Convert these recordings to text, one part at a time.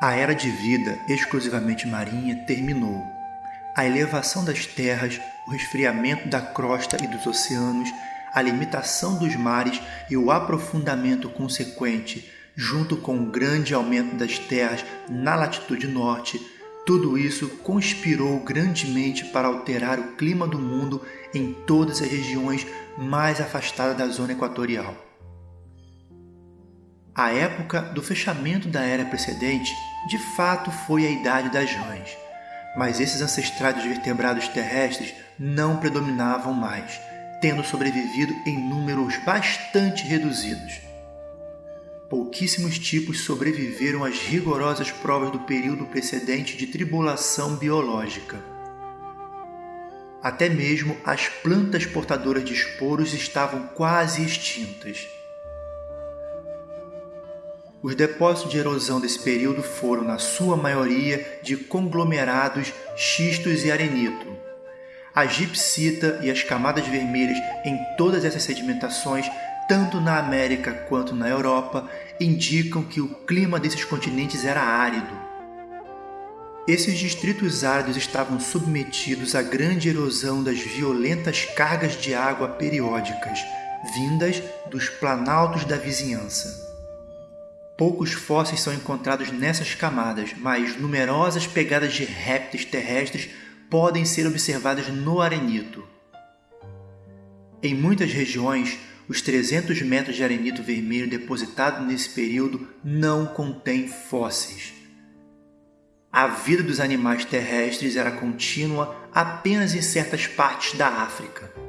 A era de vida exclusivamente marinha terminou. A elevação das terras, o resfriamento da crosta e dos oceanos, a limitação dos mares e o aprofundamento consequente, junto com o grande aumento das terras na latitude norte, tudo isso conspirou grandemente para alterar o clima do mundo em todas as regiões mais afastadas da zona equatorial. A época do fechamento da era precedente de fato foi a idade das rãs, mas esses ancestrais dos vertebrados terrestres não predominavam mais, tendo sobrevivido em números bastante reduzidos. Pouquíssimos tipos sobreviveram às rigorosas provas do período precedente de tribulação biológica. Até mesmo as plantas portadoras de esporos estavam quase extintas. Os depósitos de erosão desse período foram, na sua maioria, de conglomerados, xistos e arenito. A gipsita e as camadas vermelhas em todas essas sedimentações, tanto na América quanto na Europa, indicam que o clima desses continentes era árido. Esses distritos áridos estavam submetidos à grande erosão das violentas cargas de água periódicas, vindas dos planaltos da vizinhança. Poucos fósseis são encontrados nessas camadas, mas numerosas pegadas de répteis terrestres podem ser observadas no arenito. Em muitas regiões, os 300 metros de arenito vermelho depositado nesse período não contém fósseis. A vida dos animais terrestres era contínua apenas em certas partes da África.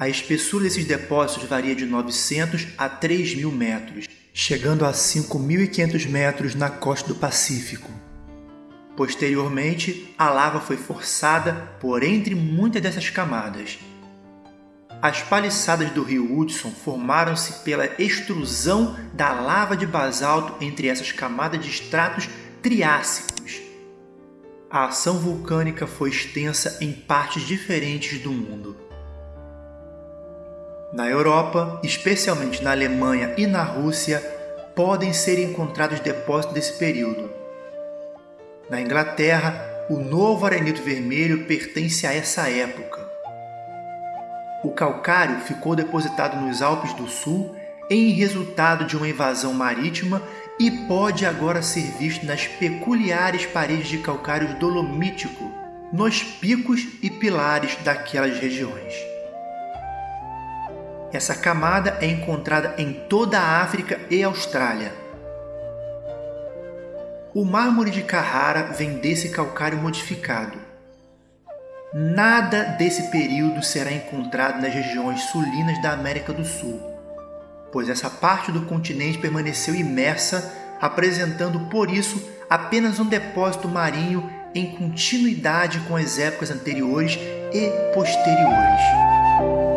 A espessura desses depósitos varia de 900 a 3.000 metros, chegando a 5.500 metros na costa do Pacífico. Posteriormente, a lava foi forçada por entre muitas dessas camadas. As paliçadas do rio Hudson formaram-se pela extrusão da lava de basalto entre essas camadas de estratos triássicos. A ação vulcânica foi extensa em partes diferentes do mundo. Na Europa, especialmente na Alemanha e na Rússia, podem ser encontrados depósitos desse período. Na Inglaterra, o novo arenito vermelho pertence a essa época. O calcário ficou depositado nos Alpes do Sul em resultado de uma invasão marítima e pode agora ser visto nas peculiares paredes de calcário dolomítico, nos picos e pilares daquelas regiões. Essa camada é encontrada em toda a África e Austrália. O mármore de Carrara vem desse calcário modificado. Nada desse período será encontrado nas regiões sulinas da América do Sul, pois essa parte do continente permaneceu imersa, apresentando por isso apenas um depósito marinho em continuidade com as épocas anteriores e posteriores.